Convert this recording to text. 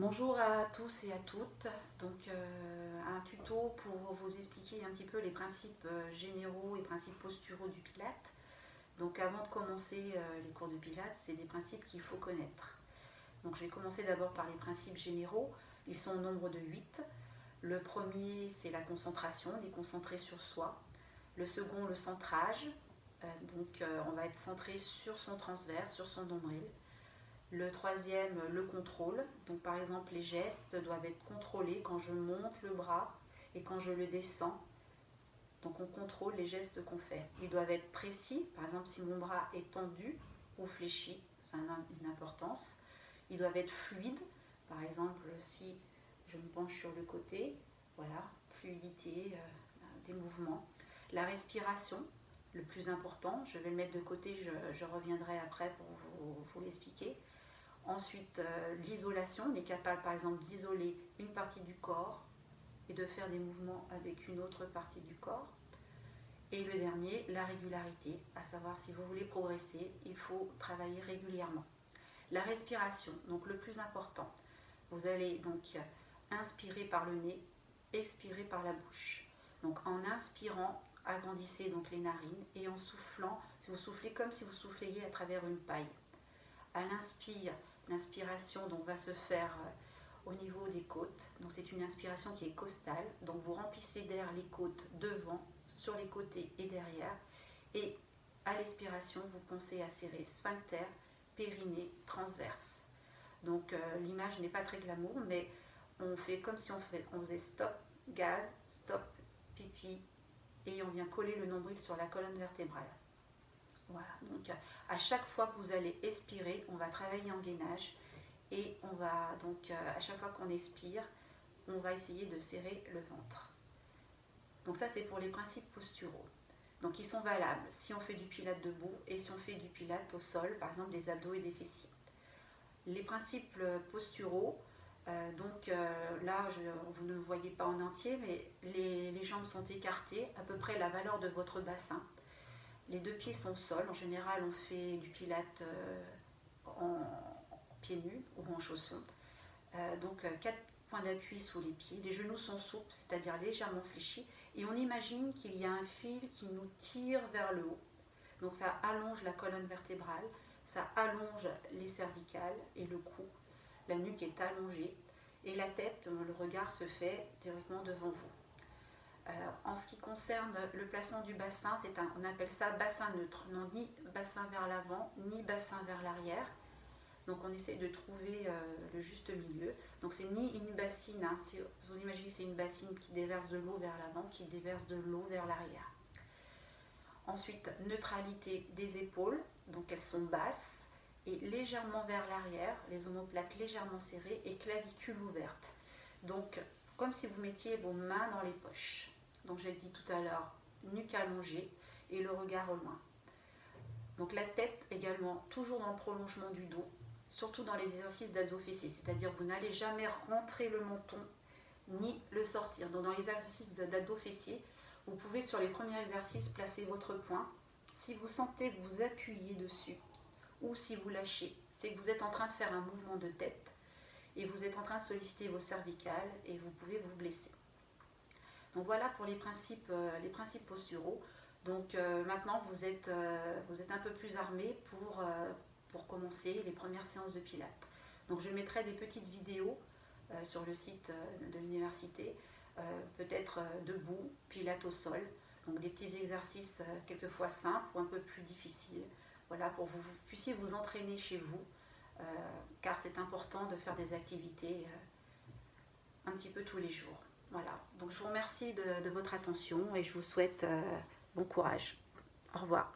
Bonjour à tous et à toutes. Donc euh, un tuto pour vous expliquer un petit peu les principes euh, généraux et principes posturaux du Pilate. Donc avant de commencer euh, les cours de Pilate, c'est des principes qu'il faut connaître. Donc je vais commencer d'abord par les principes généraux. Ils sont au nombre de 8. Le premier, c'est la concentration, déconcentrer sur soi. Le second, le centrage. donc on va être centré sur son transverse, sur son nombril. Le troisième, le contrôle. Donc par exemple, les gestes doivent être contrôlés quand je monte le bras et quand je le descends. Donc on contrôle les gestes qu'on fait. Ils doivent être précis. Par exemple, si mon bras est tendu ou fléchi, ça a une importance. Ils doivent être fluides. Par exemple, si je me penche sur le côté, voilà, fluidité euh, des mouvements. La respiration, le plus important, je vais le mettre de côté, je, reviendrai après pour vous l'expliquer. Ensuite, euh, l'isolation, on est capable par exemple d'isoler une partie du corps et de faire des mouvements avec une autre partie du corps. Et le dernier, la régularité, à savoir si vous voulez progresser, il faut travailler régulièrement. La respiration, donc le plus important, vous allez donc inspirer par le nez, expirer par la bouche. Donc en inspirant, agrandissez donc les narines et en soufflant, si vous soufflez comme si vous souffliez à travers une paille. À l'inspire, L'inspiration va se faire euh, au niveau des côtes. Donc c'est une inspiration qui est costale. Donc vous remplissez d'air les côtes devant, sur les côtés et derrière. Et à l'expiration, vous pensez à serrer sphincter, périnée, transverse. Donc euh, l'image n'est pas très glamour, mais on fait comme si on faisait stop, gaz, stop, pipi, et on vient coller le nombril sur la colonne vertébrale. Voilà, donc à chaque fois que vous allez expirer, on va travailler en gainage et on va donc euh, à chaque fois qu'on expire, on va essayer de serrer le ventre. Donc ça c'est pour les principes posturaux. Donc ils sont valables si on fait du pilate debout et si on fait du pilate au sol, par exemple des abdos et des fessiers. Les principes posturaux, euh, donc euh, là vous ne voyez pas en entier, mais les jambes sont écartées, à peu près la valeur de votre bassin. Les deux pieds sont sol. En général, on fait du pilate euh, en pieds nus ou en chaussons. Euh, donc, euh, quatre points d'appui sous les pieds. Les genoux sont souples, c'est-à-dire légèrement fléchis. Et on imagine qu'il y a un fil qui nous tire vers le haut. Donc, ça allonge la colonne vertébrale, ça allonge les cervicales et le cou. La nuque est allongée et la tête, le regard se fait directement devant vous. Euh, en ce qui concerne le placement du bassin, on appelle ça bassin neutre, non ni bassin vers l'avant, ni bassin vers l'arrière. Donc on essaie de trouver euh, le juste milieu. Donc c'est ni une bassine, hein, si vous imaginez c'est une bassine qui déverse de l'eau vers l'avant, qui déverse de l'eau vers l'arrière. Ensuite, neutralité des épaules, donc elles sont basses et légèrement vers l'arrière, les omoplates légèrement serrées et clavicule ouverte. Donc comme si vous mettiez vos mains dans les poches. Donc j'ai dit tout à l'heure, nuque allongée et le regard au loin. Donc la tête également, toujours dans le prolongement du dos, surtout dans les exercices d'abdos fessiers, c'est-à-dire vous n'allez jamais rentrer le menton ni le sortir. Donc dans les exercices d'abdos fessiers, vous pouvez sur les premiers exercices placer votre poing. Si vous sentez que vous appuyez dessus ou si vous lâchez, c'est que vous êtes en train de faire un mouvement de tête et vous êtes en train de solliciter vos cervicales et vous pouvez vous blesser. Donc voilà pour les principes, euh, les principes posturaux. Donc euh, maintenant vous êtes, euh, vous êtes un peu plus armé pour, commencer les premières séances de pilates. Donc je mettrai des petites vidéos sur le site de l'université, peut-être debout, pilates au sol. Donc des petits exercices quelquefois simples ou un peu plus difficiles. Voilà, pour que vous puissiez vous entraîner chez vous car c'est important de faire des activités un petit peu tous les jours. Voilà, donc je vous remercie de, votre attention et je vous souhaite euh, bon courage. Au revoir.